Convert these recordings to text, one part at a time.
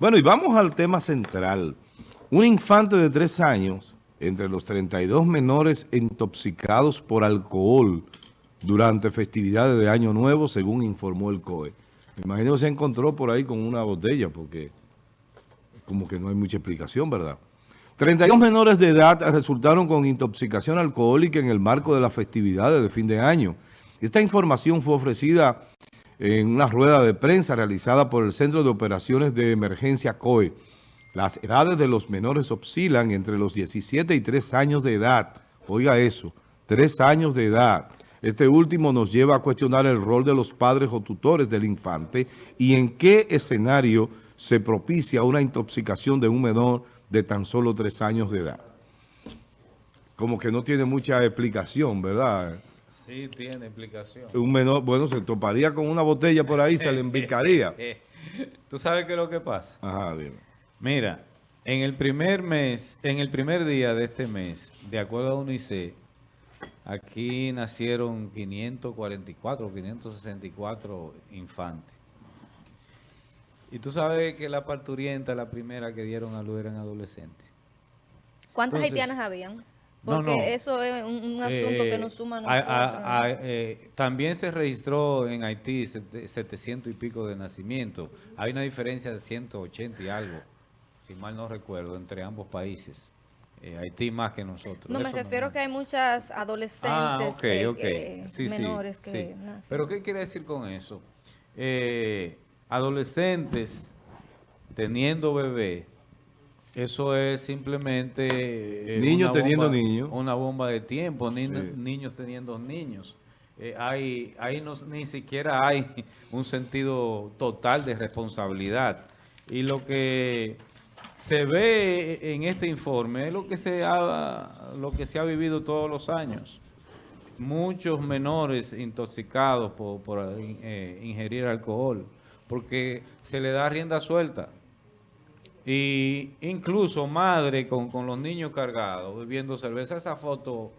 Bueno, y vamos al tema central. Un infante de tres años, entre los 32 menores intoxicados por alcohol durante festividades de Año Nuevo, según informó el COE. Me imagino que se encontró por ahí con una botella, porque como que no hay mucha explicación, ¿verdad? 32 menores de edad resultaron con intoxicación alcohólica en el marco de las festividades de fin de año. Esta información fue ofrecida en una rueda de prensa realizada por el Centro de Operaciones de Emergencia COE. Las edades de los menores oscilan entre los 17 y 3 años de edad. Oiga eso, 3 años de edad. Este último nos lleva a cuestionar el rol de los padres o tutores del infante y en qué escenario se propicia una intoxicación de un menor de tan solo 3 años de edad. Como que no tiene mucha explicación, ¿verdad? Sí, tiene explicación. Un menor, bueno, se toparía con una botella por ahí, se le embicaría. ¿Tú sabes qué es lo que pasa? Ajá, dime. Mira, en el primer mes, en el primer día de este mes, de acuerdo a UNICEF, aquí nacieron 544, 564 infantes. Y tú sabes que la parturienta, la primera que dieron a luz eran adolescentes. ¿Cuántas haitianas habían? Porque eso es un, asunto que nos suma a eh, también se registró en Haití 700 y pico de nacimiento. Hay una diferencia de 180 y algo, si mal no recuerdo, entre ambos países. Eh, Haití más que nosotros. No, me refiero que hay muchas adolescentes ah, eh, menores que nacen. ¿Pero qué quiere decir con eso? adolescentes teniendo bebé eso es simplemente... Eh, niños teniendo niños. Una bomba de tiempo, niños teniendo niños. Eh, hay, ahí no, ni siquiera hay un sentido total de responsabilidad. Y lo que se ve en este informe es lo que se ha, lo que se ha vivido todos los años. Muchos menores intoxicados por, eh, ingerir alcohol, porque se le da rienda suelta. Y incluso madre con, los niños cargados, bebiendo cerveza, esa foto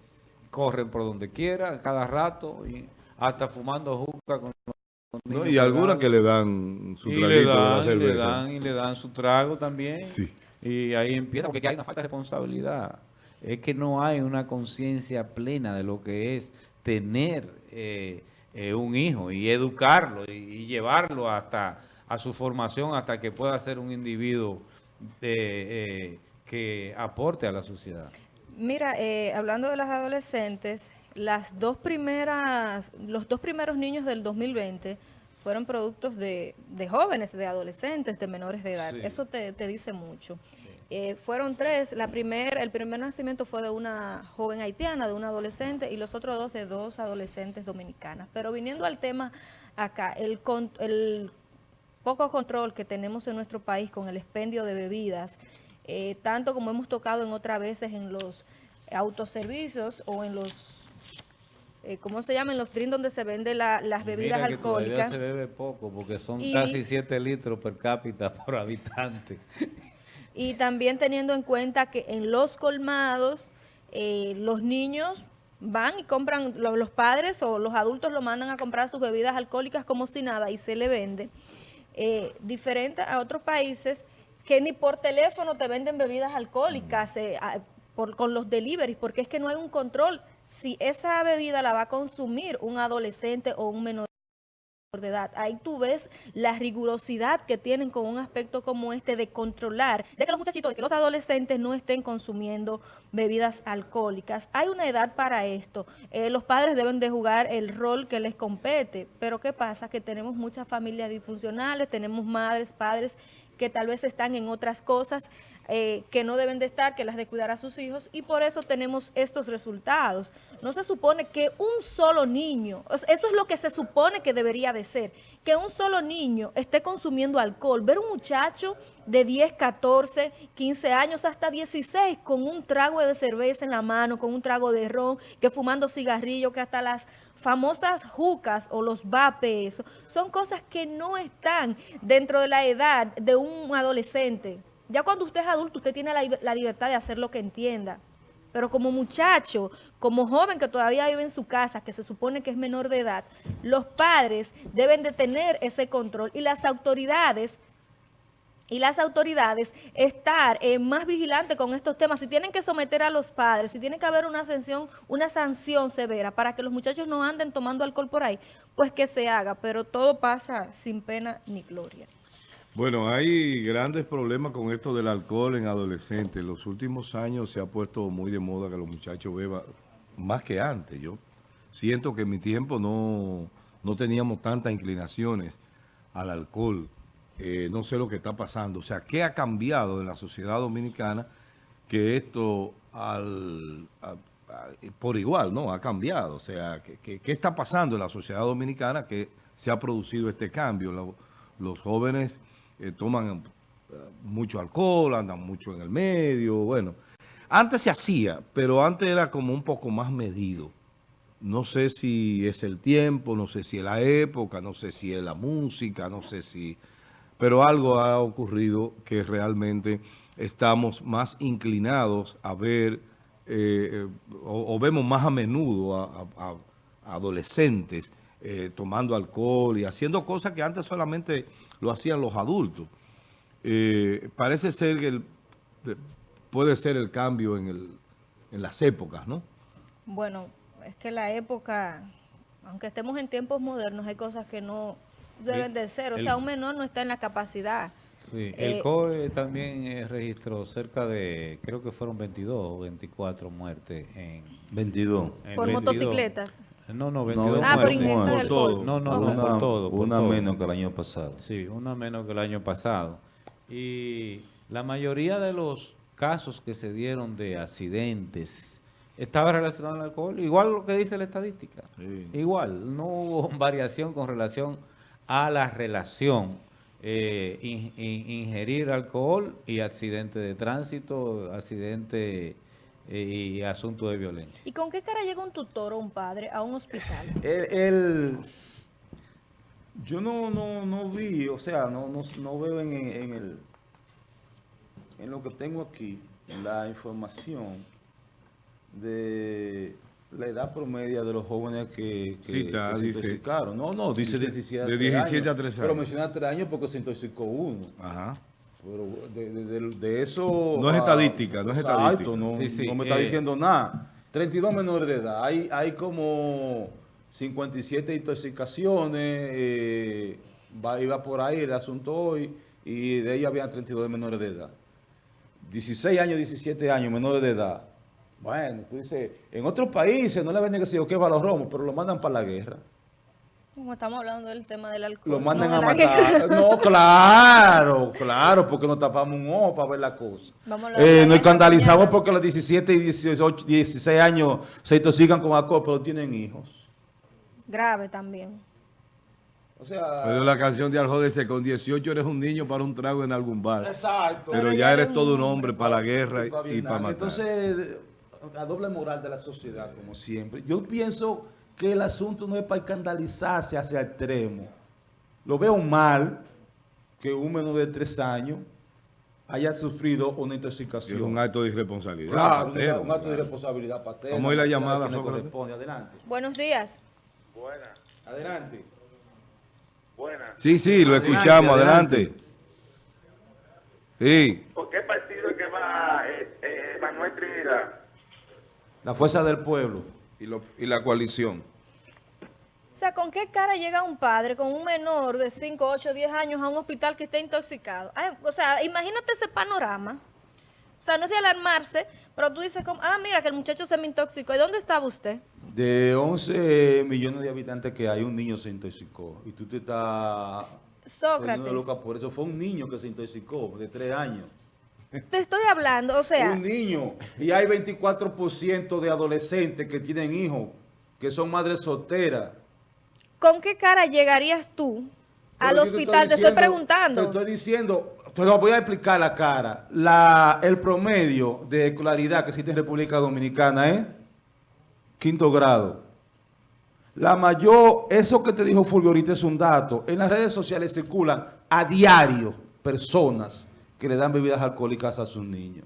corren por donde quiera, cada rato, y hasta fumando juca con los niños Y algunas que le dan su traguito de la cerveza. Le dan, y le dan su trago también. Sí. Y ahí empieza, porque hay una falta de responsabilidad. Es que no hay una conciencia plena de lo que es tener eh, eh, un hijo y educarlo y, llevarlo hasta a su formación hasta que pueda ser un individuo eh, que aporte a la sociedad? Mira, eh, hablando de las adolescentes, las dos primeras, los dos primeros niños del 2020 fueron productos de, jóvenes, de adolescentes, de menores de edad. Eso te, dice mucho. Eh, fueron tres. La primer, el primer nacimiento fue de una joven haitiana, de un adolescente, y los otros dos de dos adolescentes dominicanas. Pero viniendo al tema acá, el, el poco control que tenemos en nuestro país con el expendio de bebidas, eh, tanto como hemos tocado en otras veces en los autoservicios o en los, eh, ¿cómo se llama? En los trin donde se venden las bebidas alcohólicas. se bebe poco porque son casi 7 litros per cápita por habitante. Y también teniendo en cuenta que en los colmados eh, los niños van y compran, los, los padres o los adultos lo mandan a comprar sus bebidas alcohólicas como si nada y se le vende eh, diferente a otros países que ni por teléfono te venden bebidas alcohólicas eh, con los deliveries, porque es que no hay un control. Si esa bebida la va a consumir un adolescente o un menor de edad. Ahí tú ves la rigurosidad que tienen con un aspecto como este de controlar, de que los muchachitos, de que los adolescentes no estén consumiendo bebidas alcohólicas. Hay una edad para esto. Eh, los padres deben de jugar el rol que les compete, pero ¿qué pasa? Que tenemos muchas familias disfuncionales, tenemos madres, padres que tal vez están en otras cosas eh, que no deben de estar, que las de cuidar a sus hijos, y por eso tenemos estos resultados. No se supone que un solo niño, eso es lo que se supone que debería de ser, que un solo niño esté consumiendo alcohol. Ver un muchacho de 10, 14, 15 años, hasta 16, con un trago de cerveza en la mano, con un trago de ron, que fumando cigarrillo, que hasta las famosas jucas o los vapes, son cosas que no están dentro de la edad de un adolescente. Ya cuando usted es adulto, usted tiene la, libertad de hacer lo que entienda. Pero como muchacho, como joven que todavía vive en su casa, que se supone que es menor de edad, los padres deben de tener ese control y las autoridades y las autoridades estar eh, más vigilantes con estos temas. Si tienen que someter a los padres, si tiene que haber una sanción, una sanción severa para que los muchachos no anden tomando alcohol por ahí, pues que se haga, pero todo pasa sin pena ni gloria. Bueno, hay grandes problemas con esto del alcohol en adolescentes. En los últimos años se ha puesto muy de moda que los muchachos beban más que antes. Yo siento que en mi tiempo no, no teníamos tantas inclinaciones al alcohol. Eh, no sé lo que está pasando. O sea, ¿qué ha cambiado en la sociedad dominicana que esto al, por igual, ¿no? Ha cambiado. O sea, ¿qué, está pasando en la sociedad dominicana que se ha producido este cambio? los jóvenes eh, toman eh, mucho alcohol, andan mucho en el medio, bueno. Antes se hacía, pero antes era como un poco más medido. No sé si es el tiempo, no sé si es la época, no sé si es la música, no sé si... Pero algo ha ocurrido que realmente estamos más inclinados a ver, eh, o, vemos más a menudo a, adolescentes tomando alcohol y haciendo cosas que antes solamente lo hacían los adultos. Eh, parece ser que el, puede ser el cambio en, el, en las épocas, ¿no? Bueno, es que la época, aunque estemos en tiempos modernos, hay cosas que no deben de ser. O sea, un menor no está en la capacidad. Sí, el eh, COE también eh, registró cerca de, creo que fueron 22 o 24 muertes en... 22. por motocicletas. No, no, 22 ah, por todo. No, no, una, por todo. una menos que el año pasado. Sí, una menos que el año pasado. Y la mayoría de los casos que se dieron de accidentes estaba relacionado al alcohol, igual lo que dice la estadística. Igual, no hubo variación con relación a la relación eh, ingerir alcohol y accidente de tránsito, accidente y asunto de violencia. ¿Y con qué cara llega un tutor o un padre a un hospital? El, yo no, no, no vi, o sea, no, no, veo en, el, en lo que tengo aquí, la información de la edad promedia de los jóvenes que, se intoxicaron. No, no, dice, 17, de 17 a 13 años. Pero menciona 3 años porque se intoxicó uno. Ajá. Pero de, eso... No es estadística, no es estadística. No, no me está eh, diciendo nada. 32 menores de edad. Hay, hay como 57 intoxicaciones. Eh, va, iba por ahí el asunto hoy. Y de ellas había 32 menores de edad. 16 años, 17 años, menores de edad. Bueno, tú dices, en otros países no le venden que se yo a los romos, pero lo mandan para la guerra. Como estamos hablando del tema del alcohol. Lo mandan a matar. No, claro, claro, porque nos tapamos un ojo para ver la cosa. Eh, nos escandalizamos porque los 17 y 18, 16 años se intoxican con alcohol, pero tienen hijos. Grave también. O sea, pero la canción de Arjode dice, con 18 eres un niño para un trago en algún bar. Exacto. Pero, ya eres todo un hombre para la guerra y, para matar. Entonces, la doble moral de la sociedad, como siempre. Yo pienso que el asunto no es para escandalizarse hacia extremo. Lo veo mal que un menor de tres años haya sufrido una intoxicación. Es un acto de irresponsabilidad. Claro, un, acto de irresponsabilidad paterna. ¿Cómo es la llamada? corresponde. Adelante. Buenos días. Buenas. Adelante. Buenas. Sí, sí, lo escuchamos. Adelante. Sí. ¿Por qué partido es que va eh, eh, Manuel Trinidad? La Fuerza del Pueblo. Y, y la coalición. O sea, ¿con qué cara llega un padre con un menor de 5, 8, 10 años a un hospital que está intoxicado? o sea, imagínate ese panorama. O sea, no es de alarmarse, pero tú dices, como, ah, mira que el muchacho se me intoxicó. ¿Y dónde estaba usted? De 11 millones de habitantes que hay, un niño se intoxicó. Y tú te estás... Sócrates. Loca por eso fue un niño que se intoxicó, de 3 años. Te estoy hablando, o sea... Un niño. Y hay 24% de adolescentes que tienen hijos, que son madres solteras. ¿Con qué cara llegarías tú al hospital? Te estoy, preguntando. Te estoy diciendo, te lo voy a explicar la cara. La, el promedio de escolaridad que existe en República Dominicana es quinto grado. La mayor, eso que te dijo Fulvio ahorita es un dato. En las redes sociales circulan a diario personas que le dan bebidas alcohólicas a sus niños.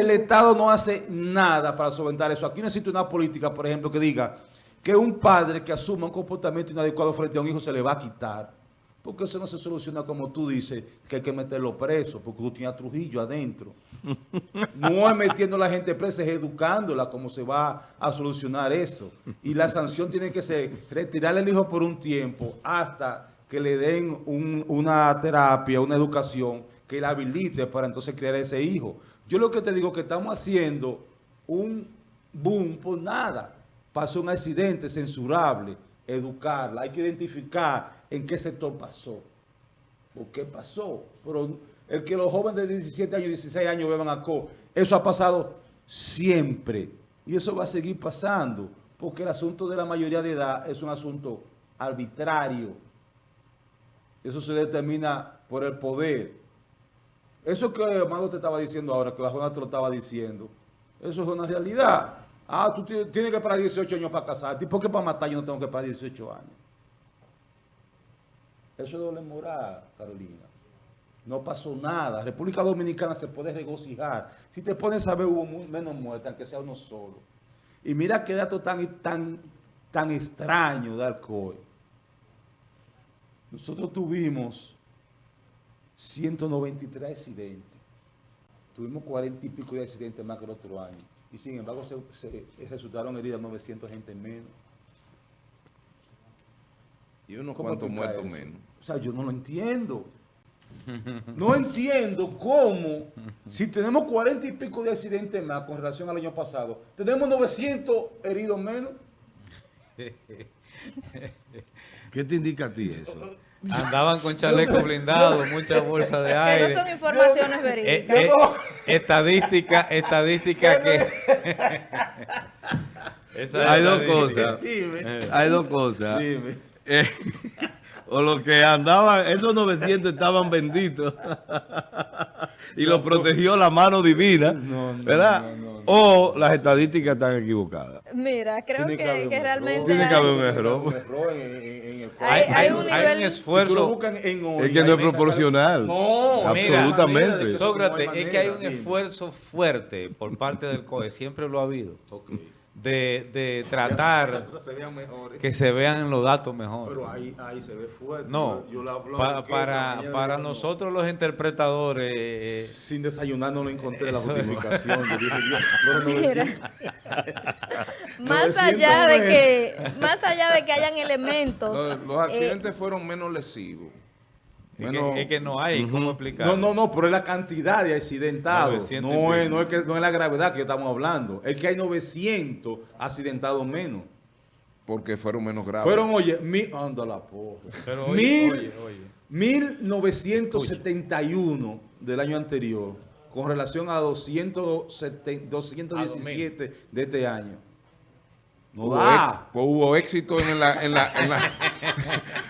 el Estado no hace nada para solventar eso. Aquí necesita una política, por ejemplo, que diga que un padre que asuma un comportamiento inadecuado frente a un hijo se le va a quitar. Porque eso no se soluciona como tú dices, que hay que meterlo preso, porque tú tienes a Trujillo adentro. No es metiendo a la gente presa, es educándola cómo se va a solucionar eso. Y la sanción tiene que ser retirarle el hijo por un tiempo hasta que le den un- una terapia, una educación que la habilite para entonces criar a ese hijo. Yo lo que te digo que estamos haciendo un boom por nada. Pasó un accidente censurable, educarla, hay que identificar en qué sector pasó. ¿Por qué pasó? El que los jóvenes de 17 años, 16 años beban alcohol, eso ha pasado siempre. Y eso va a seguir pasando, porque el asunto de la mayoría de edad es un asunto arbitrario. Eso se determina por el poder. Eso que Amado te estaba diciendo ahora, que la Jona te lo estaba diciendo, eso es una realidad. Ah, tú ti- tienes que pagar 18 años para casarte. ¿Y por qué para matar yo no tengo que pagar 18 años? Eso es doble moral, Carolina. No pasó nada. República Dominicana se puede regocijar. Si te pones a ver, hubo menos muertes, aunque sea uno solo. Y mira qué dato tan, tan, tan extraño de alcohol. Nosotros tuvimos 193 accidentes. Tuvimos 40 y pico de accidentes más que el otro año. Y sin embargo, se, se- resultaron heridas 900 gente menos. Y unos ¿Cómo cuantos muertos eso? menos. O sea, yo no lo entiendo. No entiendo cómo, si tenemos 40 y pico de accidentes más con relación al año pasado, tenemos 900 heridos menos. ¿Qué te indica a ti eso? Andaban con chaleco blindado, muchas bolsas de Que aire. no son informaciones Eh, verídicas. eh, estadística, estadística que... Esa Hay dos cosas. Dime. Hay dos cosas. Dime. Eh, o los que andaban, esos 900 estaban benditos. y los protegió la mano divina. No, no, ¿Verdad? no, no, no. O las estadísticas están equivocadas. Mira, creo que, que realmente. Tiene que hay- haber un error. Hay- Hay, un nivel- hay un Si tú lo esfuerzo... buscan en hoy, Es que no es proporcional. No, Mira, Absolutamente. que Sócrates, es que hay un esfuerzo fuerte por parte del COE, siempre lo ha habido, Ok. De, de tratar se vean mejores. que se vean los datos mejores. Pero ahí, ahí se ve fuerte. No, Yo la pa- para, para yo no- nosotros los interpretadores, eh, Sin desayunar no lo encontré la justificación. Yo dije, Mira. 900. más 900 allá de que más allá de que hayan elementos Los, los eh, accidentes fueron menos lesivos. Es, que, es que no hay cómo explicar. No, no, no, pero es la cantidad de accidentados. 900 y No es, no, es que, no es la gravedad que estamos hablando. Es que hay 900 accidentados menos. porque fueron menos graves. Fueron, oye, mi, anda la porra. Pero oye, Mil- oye, oye. 1971 del año anterior con relación a 270 217 de este año. No hubo, da. ex- pues hubo éxito en la, en la, en la,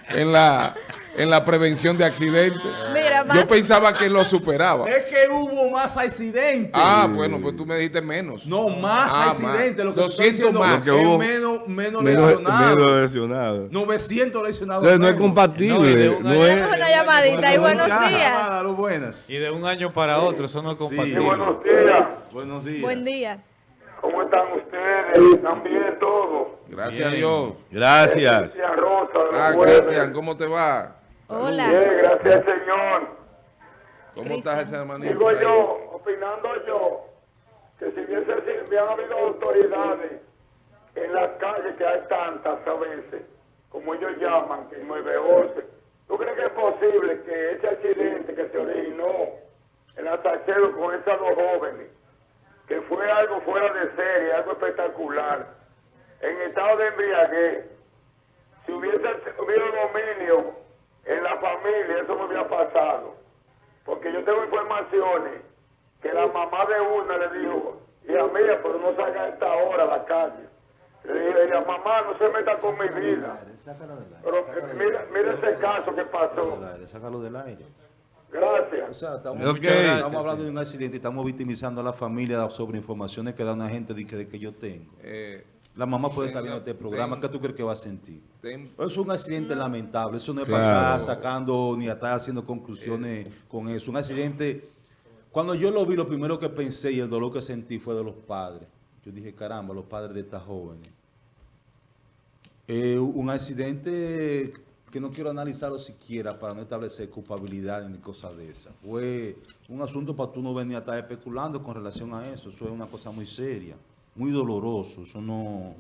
en la, en la prevención de accidentes. Mira, Yo más- pensaba que lo superaba. Es que hubo más accidentes. Ah, bueno, pues tú me dijiste menos. No, más Ah, accidentes. Lo que 200 estoy diciendo más. Lo que hubo- menos, menos Menos, lesionados. menos lesionados. 900 lesionados. Entonces, no es compatible. No, y de un no es- Tenemos una llamadita y buenos días. buenas. Y de un año para otro, eso no es Sí. compatible. Buenos días. Buenos días. buen día ¿Cómo están ustedes? ¿Están bien todos? Gracias a Bien. Dios. Gracias. Cristian Rosa, Ah. Cristian, ¿cómo te va? Hola Bien, gracias Señor. ¿Cómo Cristian. estás, hermanito? Digo yo, opinando yo, que si hubiese si habido autoridades en las calles, que hay tantas a veces, como ellos llaman, que 911, ¿tú crees que es posible que ese accidente que se originó en la Salcedo con esas dos jóvenes, que fue algo fuera de serie, algo espectacular, en estado de embriaguez, si hubiese habido dominio en la familia, eso no hubiera pasado. Porque yo tengo informaciones que la mamá de una le dijo, hija mía, pero no salga a esta hora a la calle. Le dije, ella, mamá, no se meta con mi vida. Pero eh, mira, mira ese caso que pasó. Sácalo del aire. O Gracias. sea, estamos, hablando de un accidente y estamos victimizando a la familia sobre informaciones que da una gente de que, de que yo tengo. Eh, La mamá puede estar viendo este programa. ten- ¿Qué tú crees que va a sentir? ten- Es un accidente lamentable. Eso no es Claro. para estar sacando ni estar haciendo conclusiones con eso. Un accidente. Cuando yo lo vi, lo primero que pensé y el dolor que sentí fue de los padres. Yo dije, caramba, los padres de estas jóvenes. Eh, un accidente que no quiero analizarlo siquiera para no establecer culpabilidad ni cosas de esas. Fue un asunto para tú no venir a estar especulando con relación a eso. Eso es una cosa muy seria, muy doloroso. Eso no,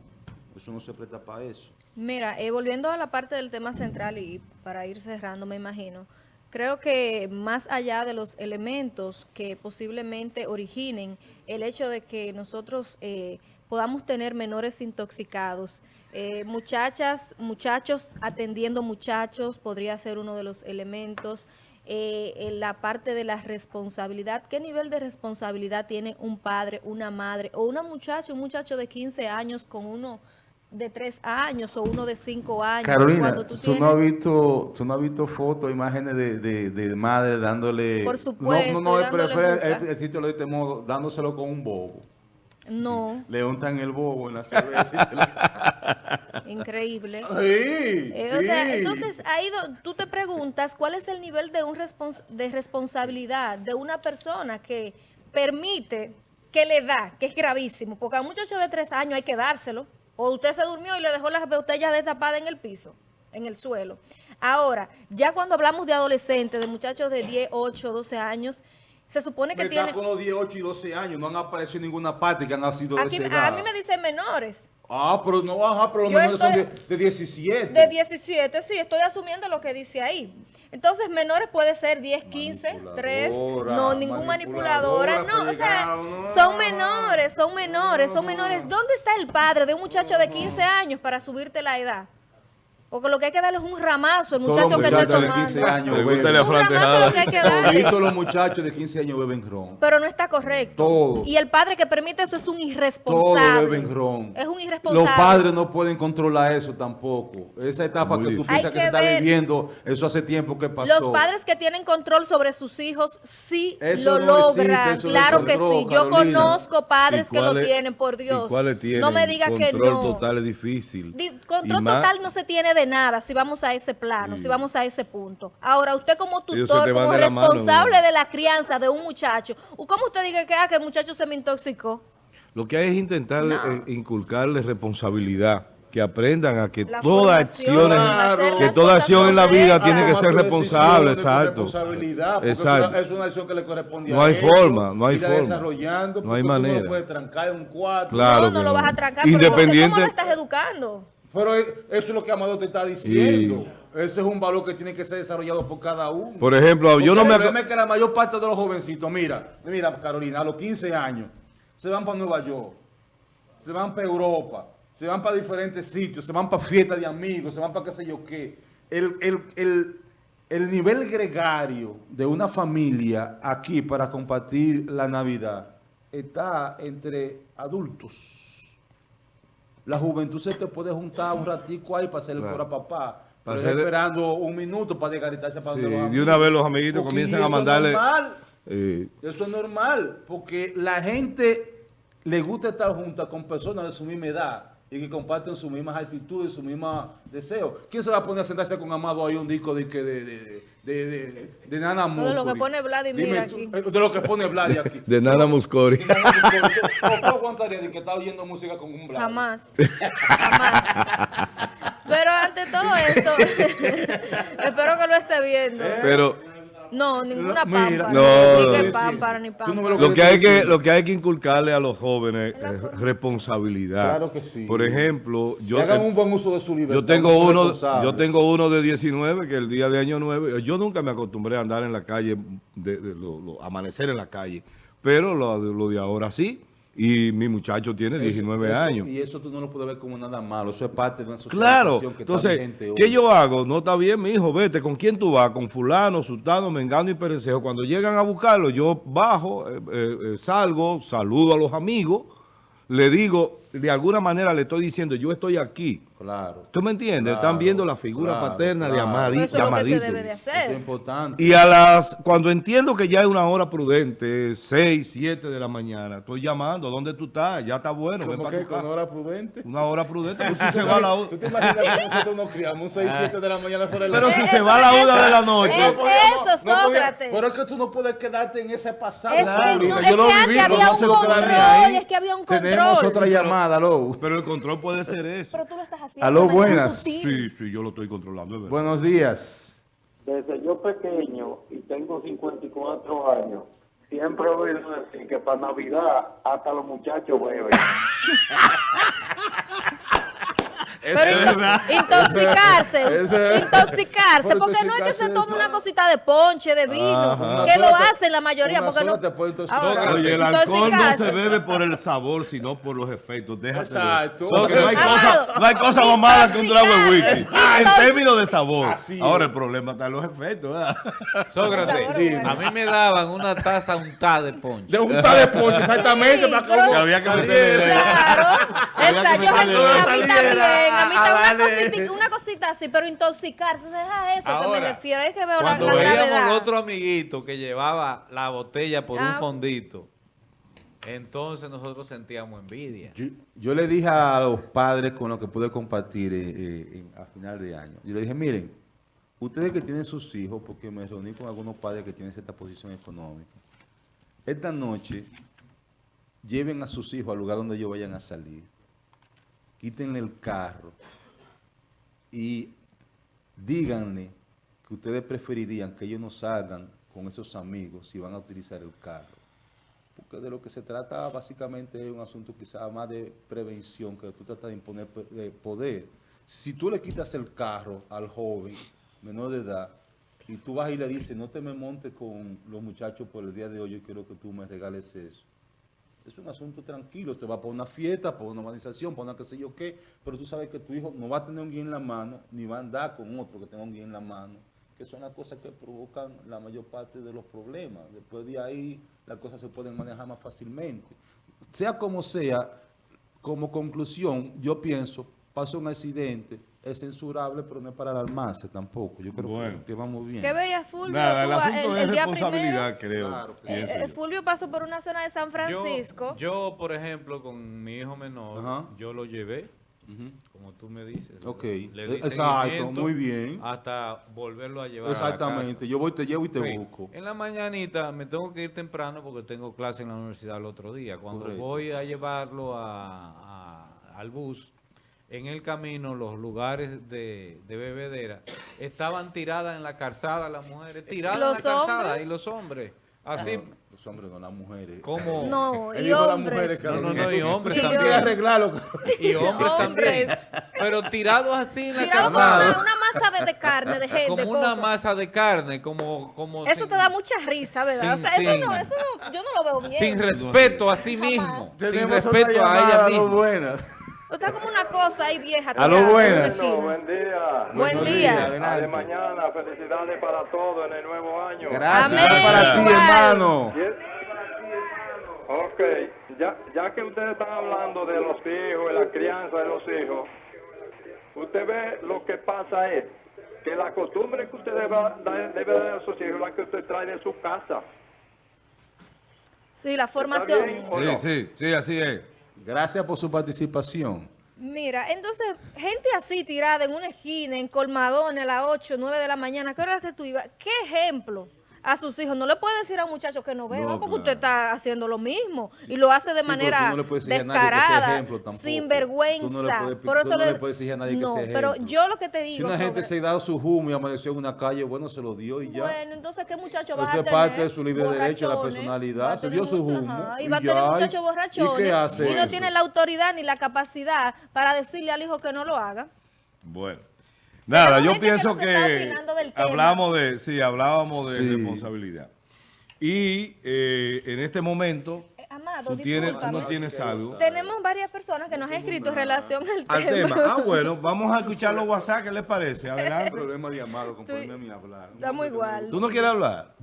eso no se presta para eso. Mira, eh, volviendo a la parte del tema central y para ir cerrando, me imagino, creo que más allá de los elementos que posiblemente originen el hecho de que nosotros eh, podamos tener menores intoxicados, eh, muchachas, muchachos atendiendo muchachos podría ser uno de los elementos, en la parte de la responsabilidad, ¿qué nivel de responsabilidad tiene un padre, una madre o una muchacha, un muchacho de 15 años con uno de tres años o uno de cinco años. Carolina, tú, no has visto, tú no has visto fotos, imágenes de, de, de madre dándole... Por supuesto, No, no, no, el, el, sitio de este modo, dándoselo con un bobo. No. Le untan el bobo en la cerveza. Increíble. Sí, eh, O sea, entonces ahí tú te preguntas cuál es el nivel de, un respons de responsabilidad de una persona que permite que le da, que es gravísimo, porque a un muchacho de tres años hay que dárselo. O usted se durmió y le dejó las botellas destapadas en el piso, en el suelo. Ahora, ya cuando hablamos de adolescentes, de muchachos de 10, 8, 12 años, se supone que tienen... con los 10, 8 y 12 años, no han aparecido en ninguna parte que han sido Aquí, A mí me dicen menores. Ah, pero no, ajá, pero los menores son de, de 17. De 17, sí, estoy asumiendo lo que dice ahí. Entonces, menores puede ser 10, 15, 3, no, ningún manipuladora, no, o sea, son menores, son menores, son menores. ¿Dónde está el padre de un muchacho de 15 años para subirte la edad? Porque lo que hay que darle es un ramazo al muchacho que está tomando. de 15 años que hay que darle. Todos los muchachos de 15 años beben ron. Pero no está correcto. Todos. Y el padre que permite eso es un irresponsable. Todos beben ron. Es un irresponsable. Los padres no pueden controlar eso tampoco. Esa etapa que tú piensas que, se está viviendo, eso hace tiempo que pasó. Los padres que tienen control sobre sus hijos sí lo logran. claro que sí. Yo conozco padres que lo tienen, por Dios. No me diga que no. Control total es difícil. control total no se tiene de nada si vamos a ese plano, si vamos a ese punto. Ahora, usted como tutor, como responsable de la crianza de un muchacho, ¿cómo usted dice que, ah, que el muchacho se me intoxicó? Lo que hay es intentar eh, inculcarle responsabilidad que aprendan a que toda acción, que toda acción en la vida tiene que ser responsable, exacto. Responsabilidad, exacto. Es, una, acción que le corresponde no hay forma, no hay forma. desarrollando, no hay manera. No puedes trancar en un cuarto. Claro no, no lo vas a trancar, Independiente, ¿cómo lo estás educando? Pero eso es lo que Amado te está diciendo. Ese es un valor que tiene que ser desarrollado por cada uno. Por ejemplo, yo no me... El es que la mayor parte de los jovencitos, mira, mira Carolina, a los 15 años, se van para Nueva York, se van para Europa, se van para diferentes sitios, se van para fiestas de amigos, se van para qué sé yo qué. El, el, el nivel gregario de una familia aquí para compartir la Navidad está entre adultos. La juventud se te puede juntar un ratico ahí para hacer el coro a papá. Para esperando un minuto para desgaritarse para sí, De una vez los amiguitos comienzan a mandarle... Eso es normal, porque la gente le gusta estar junta con personas de su misma edad y que comparten sus mismas actitudes, sus mismos deseos. ¿Quién se va a poner a sentarse con Amado ahí un disco de, de, de, de, de, Nana Muscori? De lo que pone Vladimir aquí. De lo que pone Vladimir aquí. De Nana Muscori. ¿Tú aguantarías de que está oyendo música con un Vlad? Jamás. Jamás. Pero ante todo esto, espero que lo esté viendo. Pero... No, ninguna pámpara. No, ni pámpara, ni pámpara. Lo que, hay que, lo que hay que inculcarle a los jóvenes es responsabilidad. Claro que sí. Por ejemplo, yo, hagan un buen uso de su libertad. Yo tengo, uno, yo tengo uno de 19 que el día de año 9, yo nunca me acostumbré a andar en la calle, de, amanecer en la calle, pero lo, lo de ahora sí. Y mi muchacho tiene 19 años. Y eso tú no lo puedes ver como nada malo. Eso es parte de una socialización claro. que Entonces, ¿qué yo hago? No está bien, mi hijo, vete. ¿Con quién tú vas? Con fulano, sultano, mengano y perencejo. Cuando llegan a buscarlo, yo bajo, eh, eh, eh, salgo, saludo a los amigos, le digo, de alguna manera le estoy diciendo, yo estoy aquí. Claro. ¿Tú me entiendes? Están viendo la figura paterna de Amadito. Eso es lo que se debe de hacer. es importante. Y a las, cuando entiendo que ya es una hora prudente, 6, 7 de la mañana, estoy llamando, ¿dónde tú estás? Ya está bueno. ¿Cómo que con hora prudente? Una hora prudente, pues si se va la ¿Tú te imaginas que nosotros nos criamos 6, 7 de la mañana por el Pero si se va la una de la noche. Es eso, Sócrates. pero es que tú no puedes quedarte en ese pasado. Es que, no, yo lo viví, había no un control, es que había un control. Tenemos otra llamada. Llamada, aló. Pero el control puede ser eso. Pero tú lo estás haciendo. Aló, buenas. Sí, sí, yo lo estoy controlando, es verdad. Buenos días. Desde yo pequeño y tengo 54 años, siempre he oído decir que para Navidad hasta los muchachos beben. Pero intoxicarse, intoxicarse, Por porque no es que se tome una cosita de ponche, de vino, Ajá. que lo hacen la mayoría, porque no... te puede. Ahora, Oye, el alcohol no se bebe por el sabor, sino por los efectos. Déjate Exacto. de eso. Porque no hay, cosa, no hay cosa más mala que un trago de whisky. intoxicarse. En términos de sabor. Así. Ahora el problema está en los efectos, ¿verdad? Sócrates, Dime. a mí me daban una taza untada de ponche. De un tal de ponche, exactamente. Sí, para pero- cómo Que había que saliera. meterle de- Claro, esa, yo saliera también, a mí a también una cosita, una cosita así, pero intoxicarse, deja eso que me refiero, es que veo la, Cuando la veíamos gravedad. otro amiguito que llevaba la botella por un Ah. fondito, entonces nosotros sentíamos envidia. Yo, yo le dije a los padres con los que pude compartir eh, eh, en- a final de año, yo le dije, miren, ustedes que tienen sus hijos, porque me reuní con algunos padres que tienen cierta posición económica, esta noche lleven a sus hijos al lugar donde ellos vayan a salir, quítenle el carro y díganle que ustedes preferirían que ellos no salgan con esos amigos si van a utilizar el carro. Porque de lo que se trata básicamente es un asunto quizás más de prevención, que tú tratas de imponer poder. Si tú le quitas el carro al joven menor de edad y tú vas y le dices, no te me montes con los muchachos por el día de hoy, yo quiero que tú me regales eso. Es un asunto tranquilo, te va para una fiesta, para una organización, para una qué sé yo qué, pero tú sabes que tu hijo no va a tener un guía en la mano, ni va a andar con otro que tenga un guía en la mano, que son las cosas que provocan la mayor parte de los problemas. Después de ahí, las cosas se pueden manejar más fácilmente. Sea como sea, como conclusión, yo pienso, pasa un accidente, es censurable, pero no es para alarmarse tampoco. Yo creo Bueno. que, que vamos bien. ¿Qué veía Fulvio Nada, el asunto el, es el responsabilidad, primero? creo. Claro Eh, yo. Fulvio pasó por una zona de San Yo, Francisco. yo, por ejemplo, con mi hijo menor, Ajá. yo lo llevé, Ujú. como tú me dices. Ok. Le di Exacto, muy bien. Hasta volverlo a llevar a la Exactamente. casa. Yo voy, te llevo y te Sí. busco. En la mañanita me tengo que ir temprano porque tengo clase en la universidad el otro día. Cuando Correcto. voy a llevarlo a- a- al bus, en el camino los lugares de, de bebedera estaban tiradas en la calzada las mujeres, tiradas en la ¿Los calzada hombres? y los hombres. Así No, los hombres no, las mujeres. como... No, Él y dijo las hombres. No, no, no, y hombres también. arreglarlo. Y hombres, también. Pero tirados así en la Tirado como una, una masa de, de carne, de gente, como de una masa de carne, como... como Eso sin- te da mucha risa, ¿verdad? sin- o sea, eso no, eso no, yo no lo veo bien. Sin respeto a sí mismo. Sin Tenemos respeto a ella misma. buena. Está como una cosa ahí vieja. A lo buenas. esquina. buen día. Buen día. de mañana, felicidades para todos en el nuevo año. Gracias. Amén. Para ti, hermano. Ok, ya, ya que ustedes están hablando de los hijos y la crianza de los hijos, usted ve lo que pasa es que la costumbre que usted debe, dar- debe dar a sus hijos es la que usted trae de su casa. Sí, la ¿Está formación. Sí, no? sí, sí, así es. Gracias por su participación. Mira, entonces, gente así tirada en una esquina, en colmadones a las 8, 9 de la mañana, ¿qué hora que tú ibas? ¿Qué ejemplo a sus hijos? No le puede decir a un muchacho que no beba, No, porque claro. usted está haciendo lo mismo. Y lo hace de Sí, pero manera no descarada, sin vergüenza. no le puedes- Por eso no le puedes exigir a nadie que no, sea pero ejemplo. yo lo que te digo... Si una gente sobre- se ha dado su humo y amaneció en una calle, bueno, se lo dio y ya. Bueno, entonces, ¿qué muchacho va a es tener? parte de su libre derecho, la Borrachones, personalidad. Se dio su humo ajá, Y y va a tener y- muchachos ¿y borrachones. qué hace y no eso? tiene la autoridad ni la capacidad para decirle al hijo que no lo haga. Bueno. Nada, yo que pienso que tema. hablamos de, sí, hablábamos de Sí. responsabilidad. Y eh, en este momento, Eh, Amado, tú, tienes, no tienes algo Tenemos varias personas que nos han escrito en relación al, al tema. Ah, bueno, vamos a escuchar los WhatsApp, ¿qué les parece? Adelante. problema de amado con Sí. ponerme a mí a hablar. Estamos igual. ¿Tú no quieres hablar?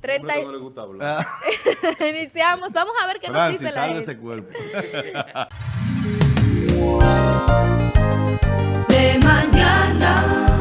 30 Hombre que no le gusta hablar. Iniciamos. Vamos a ver qué nos Francis, dice la gente. ese cuerpo. de mañana.